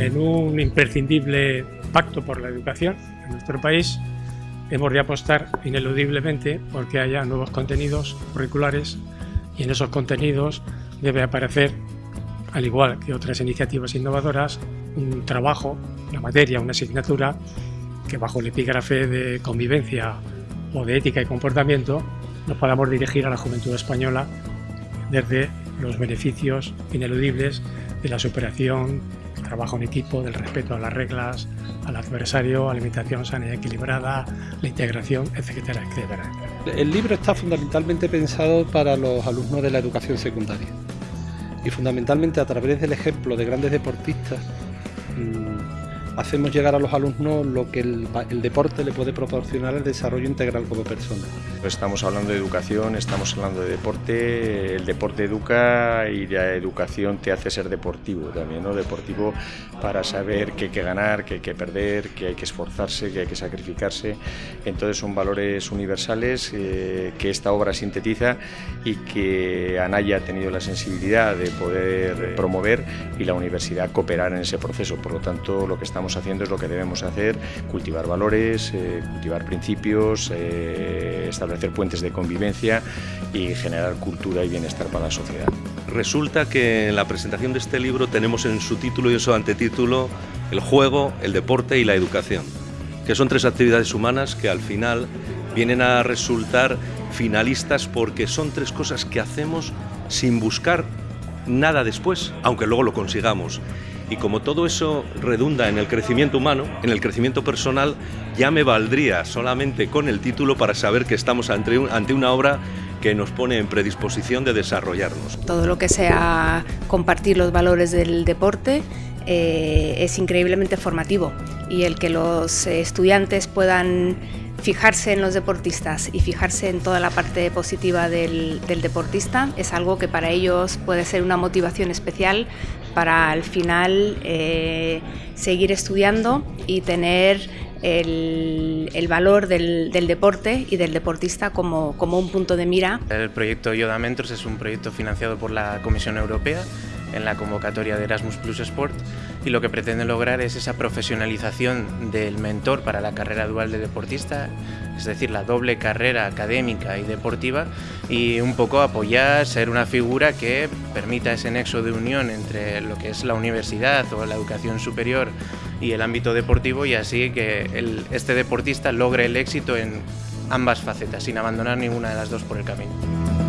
En un imprescindible pacto por la educación en nuestro país, hemos de apostar ineludiblemente porque haya nuevos contenidos curriculares y en esos contenidos debe aparecer, al igual que otras iniciativas innovadoras, un trabajo, una materia, una asignatura que bajo el epígrafe de convivencia o de ética y comportamiento nos podamos dirigir a la juventud española desde los beneficios ineludibles de la superación, trabajo en equipo, del respeto a las reglas, al adversario, alimentación sana y equilibrada, la integración, etcétera, etcétera. El libro está fundamentalmente pensado para los alumnos de la educación secundaria y fundamentalmente a través del ejemplo de grandes deportistas mm, hacemos llegar a los alumnos lo que el, deporte le puede proporcionar el desarrollo integral como persona. Estamos hablando de educación, estamos hablando de deporte, el deporte educa y la educación te hace ser deportivo también, ¿no? Deportivo para saber que hay que ganar, que hay que perder, que hay que esforzarse, que hay que sacrificarse. Entonces son valores universales eh, que esta obra sintetiza y que Anaya ha tenido la sensibilidad de poder promover y la universidad cooperar en ese proceso. Por lo tanto, lo que estamos haciendo es lo que debemos hacer, cultivar valores, eh, cultivar principios, eh, establecer puentes de convivencia y generar cultura y bienestar para la sociedad. Resulta que en la presentación de este libro tenemos en su título y en su antetítulo el juego, el deporte y la educación, que son tres actividades humanas que al final vienen a resultar finalistas porque son tres cosas que hacemos sin buscar nada después, aunque luego lo consigamos. Y como todo eso redunda en el crecimiento humano, en el crecimiento personal, ya me valdría solamente con el título para saber que estamos ante, una obra que nos pone en predisposición de desarrollarnos. Todo lo que sea compartir los valores del deporte eh, es increíblemente formativo y el que los estudiantes puedan fijarse en los deportistas y fijarse en toda la parte positiva del, deportista es algo que para ellos puede ser una motivación especial para al final eh, seguir estudiando y tener el, valor del, deporte y del deportista como, como un punto de mira. El proyecto Yoda Mentors es un proyecto financiado por la Comisión Europea en la convocatoria de Erasmus Plus Sport y lo que pretende lograr es esa profesionalización del mentor para la carrera dual de deportista, es decir, la doble carrera académica y deportiva y un poco apoyar, ser una figura que permita ese nexo de unión entre lo que es la universidad o la educación superior y el ámbito deportivo y así que este deportista logre el éxito en ambas facetas, sin abandonar ninguna de las dos por el camino.